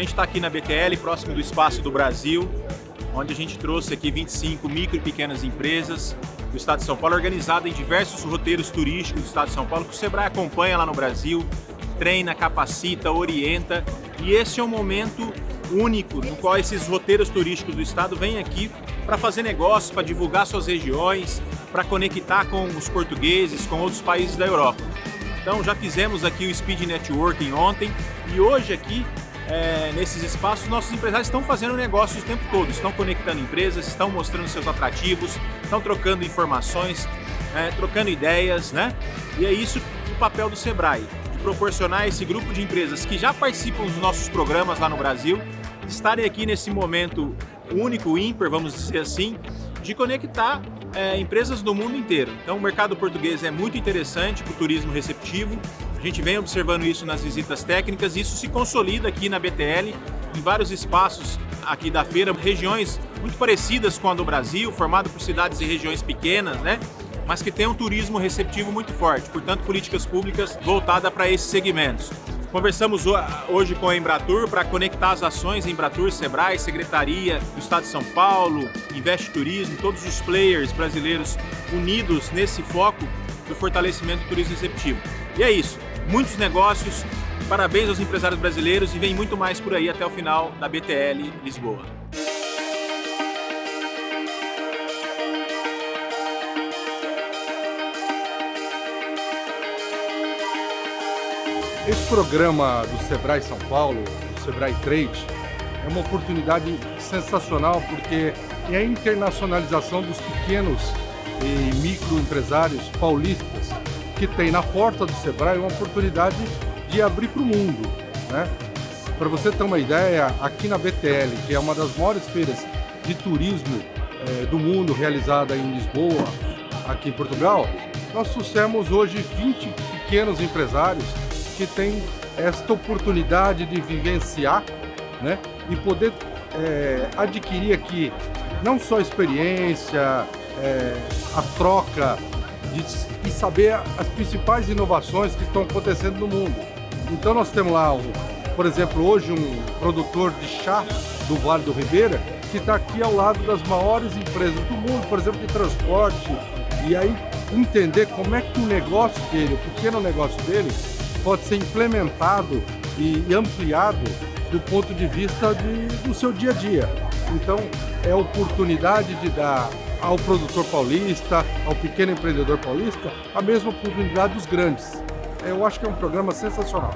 gente está aqui na BTL, próximo do Espaço do Brasil, onde a gente trouxe aqui 25 micro e pequenas empresas do Estado de São Paulo, organizada em diversos roteiros turísticos do Estado de São Paulo, que o Sebrae acompanha lá no Brasil, treina, capacita, orienta, e esse é um momento único no qual esses roteiros turísticos do Estado vêm aqui para fazer negócios, para divulgar suas regiões, para conectar com os portugueses, com outros países da Europa. Então já fizemos aqui o Speed Networking ontem e hoje aqui é, nesses espaços, nossos empresários estão fazendo negócios o tempo todo, estão conectando empresas, estão mostrando seus atrativos, estão trocando informações, é, trocando ideias, né? E é isso o papel do Sebrae, de proporcionar esse grupo de empresas que já participam dos nossos programas lá no Brasil, estarem aqui nesse momento único, ímpar, vamos dizer assim, de conectar é, empresas do mundo inteiro. Então o mercado português é muito interessante para o turismo receptivo, a gente vem observando isso nas visitas técnicas, isso se consolida aqui na BTL, em vários espaços aqui da feira, regiões muito parecidas com a do Brasil, formado por cidades e regiões pequenas, né? mas que tem um turismo receptivo muito forte, portanto políticas públicas voltadas para esses segmentos. Conversamos hoje com a Embratur para conectar as ações Embratur, Sebrae, Secretaria do Estado de São Paulo, Investe Turismo, todos os players brasileiros unidos nesse foco do fortalecimento do turismo receptivo. E é isso muitos negócios, parabéns aos empresários brasileiros e vem muito mais por aí até o final da BTL Lisboa. Esse programa do Sebrae São Paulo, do Sebrae Trade, é uma oportunidade sensacional porque é a internacionalização dos pequenos e microempresários paulistas que tem na porta do Sebrae uma oportunidade de abrir para o mundo. Né? Para você ter uma ideia, aqui na BTL, que é uma das maiores feiras de turismo é, do mundo realizada em Lisboa, aqui em Portugal, nós trouxemos hoje 20 pequenos empresários que têm esta oportunidade de vivenciar né, e poder é, adquirir aqui não só experiência, é, a troca de, saber as principais inovações que estão acontecendo no mundo. Então nós temos lá, por exemplo, hoje um produtor de chá do Vale do Ribeira, que está aqui ao lado das maiores empresas do mundo, por exemplo, de transporte, e aí entender como é que o negócio dele, o pequeno negócio dele, pode ser implementado e ampliado do ponto de vista de, do seu dia a dia. Então, é oportunidade de dar ao produtor paulista, ao pequeno empreendedor paulista, a mesma oportunidade dos grandes. Eu acho que é um programa sensacional.